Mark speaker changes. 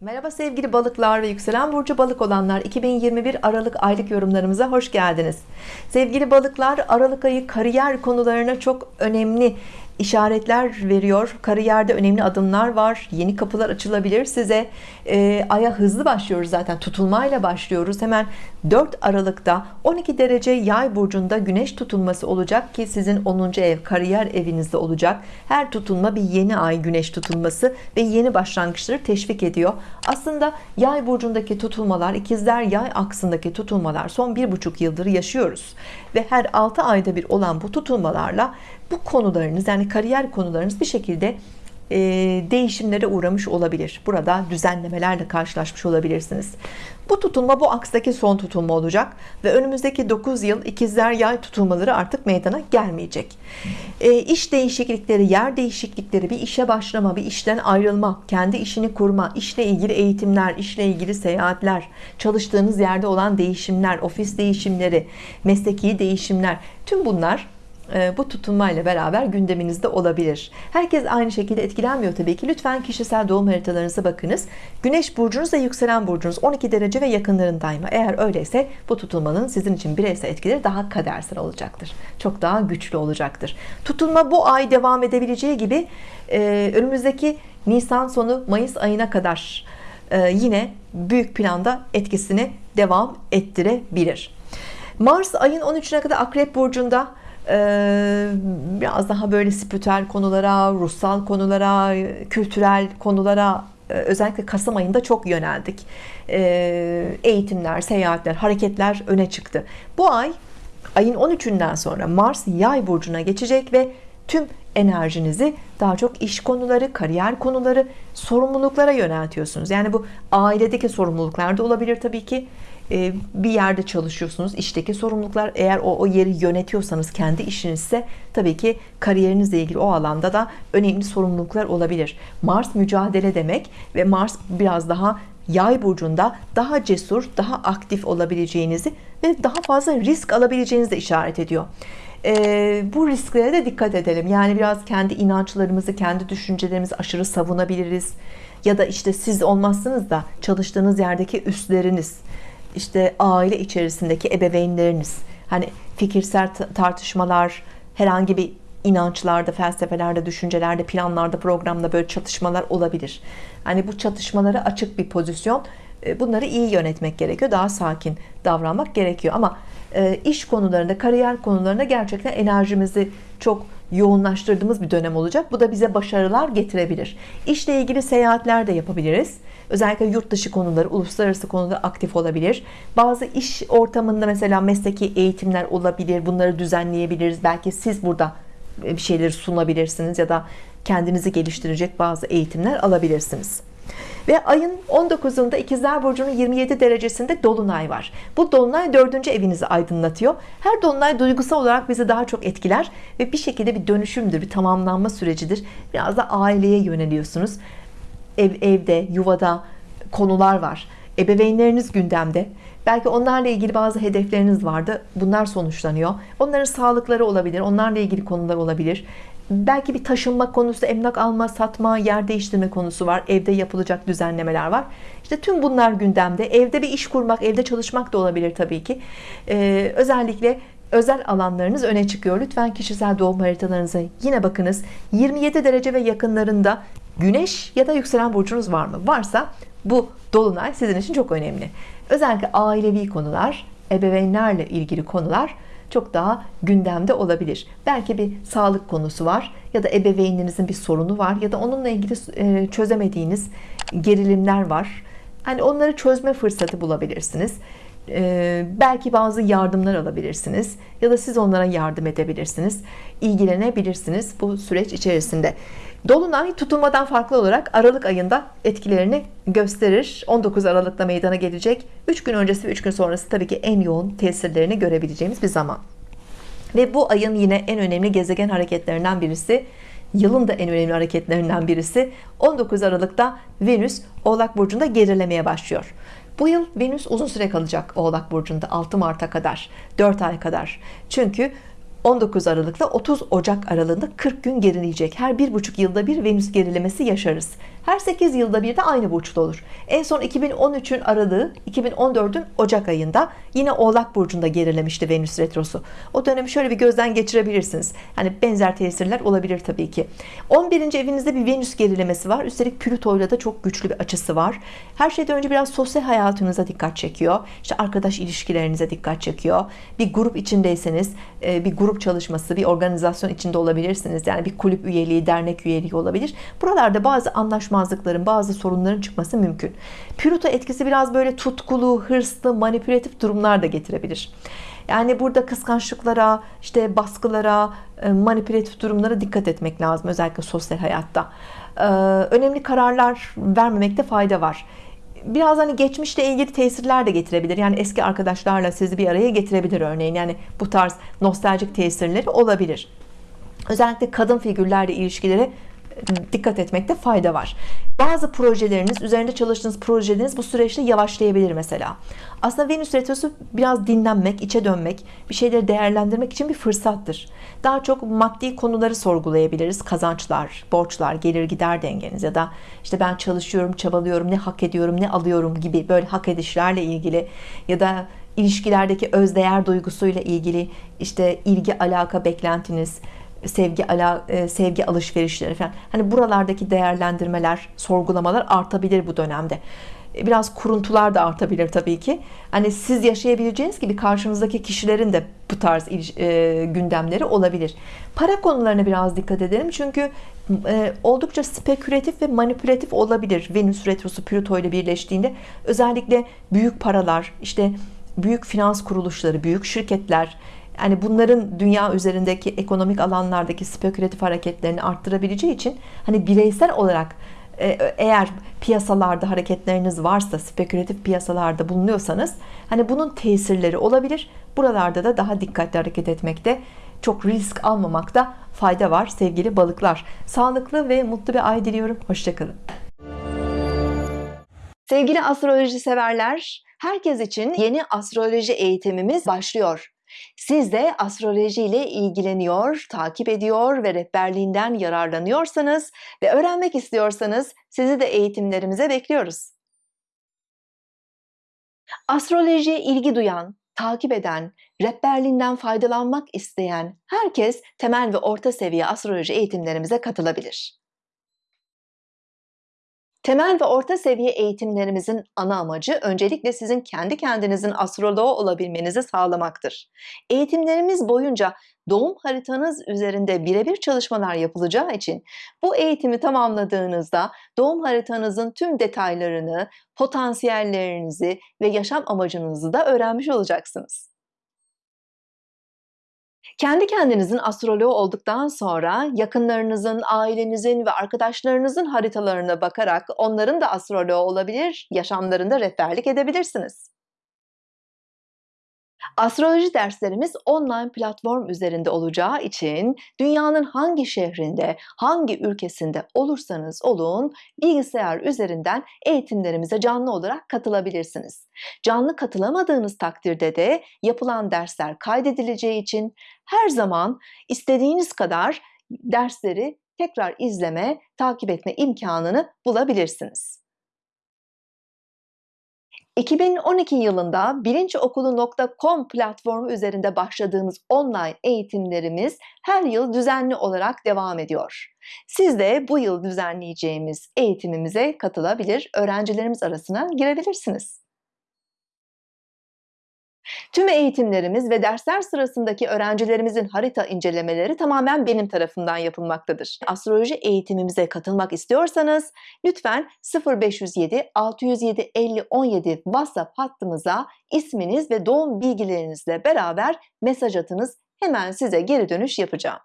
Speaker 1: Merhaba sevgili balıklar ve yükselen burcu balık olanlar. 2021 Aralık aylık yorumlarımıza hoş geldiniz. Sevgili balıklar Aralık ayı kariyer konularına çok önemli işaretler veriyor. Kariyerde önemli adımlar var. Yeni kapılar açılabilir size. E, aya hızlı başlıyoruz zaten. Tutulmayla başlıyoruz. Hemen 4 Aralık'ta 12 derece yay burcunda güneş tutulması olacak ki sizin 10. ev kariyer evinizde olacak. Her tutulma bir yeni ay güneş tutulması ve yeni başlangıçları teşvik ediyor. Aslında yay burcundaki tutulmalar ikizler yay aksındaki tutulmalar son bir buçuk yıldır yaşıyoruz. Ve her 6 ayda bir olan bu tutulmalarla bu konularınız yani kariyer konularınız bir şekilde e, değişimlere uğramış olabilir. Burada düzenlemelerle karşılaşmış olabilirsiniz. Bu tutulma bu akstaki son tutulma olacak ve önümüzdeki 9 yıl ikizler yay tutulmaları artık meydana gelmeyecek. E, iş değişiklikleri yer değişiklikleri bir işe başlama bir işten ayrılma kendi işini kurma işle ilgili eğitimler işle ilgili seyahatler çalıştığınız yerde olan değişimler ofis değişimleri mesleki değişimler tüm bunlar bu tutulmayla beraber gündeminizde olabilir. Herkes aynı şekilde etkilenmiyor tabii ki. Lütfen kişisel doğum haritalarınıza bakınız. Güneş burcunuz ve yükselen burcunuz 12 derece ve yakınlarındayım. Eğer öyleyse bu tutulmanın sizin için bireysel etkileri daha kadersel olacaktır. Çok daha güçlü olacaktır. Tutulma bu ay devam edebileceği gibi e, önümüzdeki Nisan sonu Mayıs ayına kadar e, yine büyük planda etkisini devam ettirebilir. Mars ayın 13'üne kadar Akrep Burcu'nda biraz daha böyle spiritüel konulara, ruhsal konulara, kültürel konulara özellikle Kasım ayında çok yöneldik. Eğitimler, seyahatler, hareketler öne çıktı. Bu ay ayın 13'ünden sonra Mars yay burcuna geçecek ve tüm enerjinizi daha çok iş konuları, kariyer konuları, sorumluluklara yöneltiyorsunuz. Yani bu ailedeki sorumluluklar da olabilir tabii ki. Ee, bir yerde çalışıyorsunuz işteki sorumluluklar. Eğer o, o yeri yönetiyorsanız kendi işinizse tabii ki kariyerinizle ilgili o alanda da önemli sorumluluklar olabilir. Mars mücadele demek ve Mars biraz daha yay burcunda daha cesur daha aktif olabileceğinizi ve daha fazla risk alabileceğinizi de işaret ediyor. Ee, bu risklere de dikkat edelim. Yani biraz kendi inançlarımızı kendi düşüncelerimizi aşırı savunabiliriz. Ya da işte siz olmazsınız da çalıştığınız yerdeki üstleriniz işte aile içerisindeki ebeveynleriniz hani fikirsel tartışmalar herhangi bir inançlarda felsefelerde düşüncelerde planlarda programda böyle çatışmalar olabilir. Hani bu çatışmalara açık bir pozisyon e, bunları iyi yönetmek gerekiyor daha sakin davranmak gerekiyor. Ama e, iş konularında kariyer konularında gerçekten enerjimizi çok yoğunlaştırdığımız bir dönem olacak. Bu da bize başarılar getirebilir. İşle ilgili seyahatler de yapabiliriz. Özellikle yurt dışı konuları uluslararası konuda aktif olabilir. Bazı iş ortamında mesela mesleki eğitimler olabilir. Bunları düzenleyebiliriz. Belki siz burada bir şeyleri sunabilirsiniz ya da kendinizi geliştirecek bazı eğitimler alabilirsiniz ve ayın 19'unda ikizler burcunun 27 derecesinde dolunay var. Bu dolunay dördüncü evinizi aydınlatıyor. Her dolunay duygusal olarak bizi daha çok etkiler ve bir şekilde bir dönüşümdür bir tamamlanma sürecidir. Biraz da aileye yöneliyorsunuz. Ev, evde yuvada konular var. Ebeveynleriniz gündemde. Belki onlarla ilgili bazı hedefleriniz vardı. Bunlar sonuçlanıyor. Onların sağlıkları olabilir onlarla ilgili konular olabilir belki bir taşınma konusu emlak alma satma yer değiştirme konusu var. Evde yapılacak düzenlemeler var. İşte tüm bunlar gündemde. Evde bir iş kurmak evde çalışmak da olabilir tabii ki. Ee, özellikle özel alanlarınız öne çıkıyor. Lütfen kişisel doğum haritalarınıza yine bakınız. 27 derece ve yakınlarında Güneş ya da yükselen burcunuz var mı? Varsa bu dolunay sizin için çok önemli. Özellikle ailevi konular ebeveynlerle ilgili konular çok daha gündemde olabilir. Belki bir sağlık konusu var ya da ebeveyninizin bir sorunu var ya da onunla ilgili e, çözemediğiniz gerilimler var. Hani onları çözme fırsatı bulabilirsiniz ee, belki bazı yardımlar alabilirsiniz ya da siz onlara yardım edebilirsiniz ilgilenebilirsiniz bu süreç içerisinde. Dolunay tutulmadan farklı olarak Aralık ayında etkilerini gösterir. 19 Aralık'ta meydana gelecek. 3 gün öncesi ve 3 gün sonrası tabii ki en yoğun tesirlerini görebileceğimiz bir zaman. Ve bu ayın yine en önemli gezegen hareketlerinden birisi yılın da en önemli hareketlerinden birisi 19 Aralık'ta Venüs Oğlak Burcu'nda gerilemeye başlıyor bu yıl Venüs uzun süre kalacak Oğlak Burcu'nda 6 Mart'a kadar 4 ay kadar. Çünkü 19 Aralık'ta 30 Ocak aralığında 40 gün gerileyecek. Her bir buçuk yılda bir Venüs gerilemesi yaşarız Her 8 yılda bir de aynı burçta olur. En son 2013'ün aralığı 2014'ün Ocak ayında yine Oğlak Burcu'nda gerilemişti Venüs Retrosu. O dönemi şöyle bir gözden geçirebilirsiniz. Yani benzer tesirler olabilir tabii ki. 11. evinizde bir Venüs gerilemesi var. Üstelik Plüto'yla da çok güçlü bir açısı var. Her şeyden önce biraz sosyal hayatınıza dikkat çekiyor. İşte arkadaş ilişkilerinize dikkat çekiyor. Bir grup içindeyseniz e, bir grup çalışması, bir organizasyon içinde olabilirsiniz. Yani bir kulüp üyeliği, dernek üyeliği olabilir. Buralarda bazı anlaşmazlıkların, bazı sorunların çıkması mümkün. Plüto etkisi biraz böyle tutkulu, hırslı, manipülatif durumlar da getirebilir. Yani burada kıskançlıklara, işte baskılara, e, manipülatif durumlara dikkat etmek lazım özellikle sosyal hayatta. E, önemli kararlar vermemekte fayda var biraz hani geçmişle ilgili tesirler de getirebilir. Yani eski arkadaşlarla sizi bir araya getirebilir örneğin. Yani bu tarz nostaljik tesirleri olabilir. Özellikle kadın figürlerle ilişkileri dikkat etmekte fayda var. Bazı projeleriniz, üzerinde çalıştığınız projeleriniz bu süreçte yavaşlayabilir mesela. Aslında Venüs Retrosu biraz dinlenmek, içe dönmek, bir şeyleri değerlendirmek için bir fırsattır. Daha çok maddi konuları sorgulayabiliriz. Kazançlar, borçlar, gelir gider dengeniz ya da işte ben çalışıyorum, çabalıyorum, ne hak ediyorum, ne alıyorum gibi böyle hak edişlerle ilgili ya da ilişkilerdeki özdeğer duygusuyla ilgili işte ilgi, alaka, beklentiniz, sevgi ala, e, sevgi alışverişleri falan. Hani buralardaki değerlendirmeler, sorgulamalar artabilir bu dönemde. E, biraz kuruntular da artabilir tabii ki. Hani siz yaşayabileceğiniz gibi karşınızdaki kişilerin de bu tarz e, gündemleri olabilir. Para konularına biraz dikkat edelim. Çünkü oldukça spekülatif ve manipülatif olabilir. Venüs retrosu Plüto ile birleştiğinde özellikle büyük paralar, işte büyük finans kuruluşları, büyük şirketler, yani bunların dünya üzerindeki ekonomik alanlardaki spekülatif hareketlerini arttırabileceği için hani bireysel olarak e, eğer piyasalarda hareketleriniz varsa spekülatif piyasalarda bulunuyorsanız hani bunun tesirleri olabilir. Buralarda da daha dikkatli hareket etmekte çok risk almamakta fayda var sevgili balıklar. Sağlıklı ve mutlu bir ay diliyorum. Hoşçakalın. Sevgili astroloji severler herkes için yeni astroloji eğitimimiz başlıyor siz de astroloji ile ilgileniyor, takip ediyor ve rehberliğinden yararlanıyorsanız ve öğrenmek istiyorsanız sizi de eğitimlerimize bekliyoruz. Astrolojiye ilgi duyan, takip eden, rehberliğinden faydalanmak isteyen herkes temel ve orta seviye astroloji eğitimlerimize katılabilir. Temel ve orta seviye eğitimlerimizin ana amacı öncelikle sizin kendi kendinizin astroloğu olabilmenizi sağlamaktır. Eğitimlerimiz boyunca doğum haritanız üzerinde birebir çalışmalar yapılacağı için bu eğitimi tamamladığınızda doğum haritanızın tüm detaylarını, potansiyellerinizi ve yaşam amacınızı da öğrenmiş olacaksınız. Kendi kendinizin astroloğu olduktan sonra yakınlarınızın, ailenizin ve arkadaşlarınızın haritalarına bakarak onların da astroloğu olabilir, yaşamlarında rehberlik edebilirsiniz. Astroloji derslerimiz online platform üzerinde olacağı için dünyanın hangi şehrinde, hangi ülkesinde olursanız olun bilgisayar üzerinden eğitimlerimize canlı olarak katılabilirsiniz. Canlı katılamadığınız takdirde de yapılan dersler kaydedileceği için her zaman istediğiniz kadar dersleri tekrar izleme, takip etme imkanını bulabilirsiniz. 2012 yılında bilinçokulu.com platformu üzerinde başladığımız online eğitimlerimiz her yıl düzenli olarak devam ediyor. Siz de bu yıl düzenleyeceğimiz eğitimimize katılabilir, öğrencilerimiz arasına girebilirsiniz. Tüm eğitimlerimiz ve dersler sırasındaki öğrencilerimizin harita incelemeleri tamamen benim tarafından yapılmaktadır. Astroloji eğitimimize katılmak istiyorsanız lütfen 0507 607 50 17 WhatsApp hattımıza isminiz ve doğum bilgilerinizle beraber mesaj atınız. Hemen size geri dönüş yapacağım.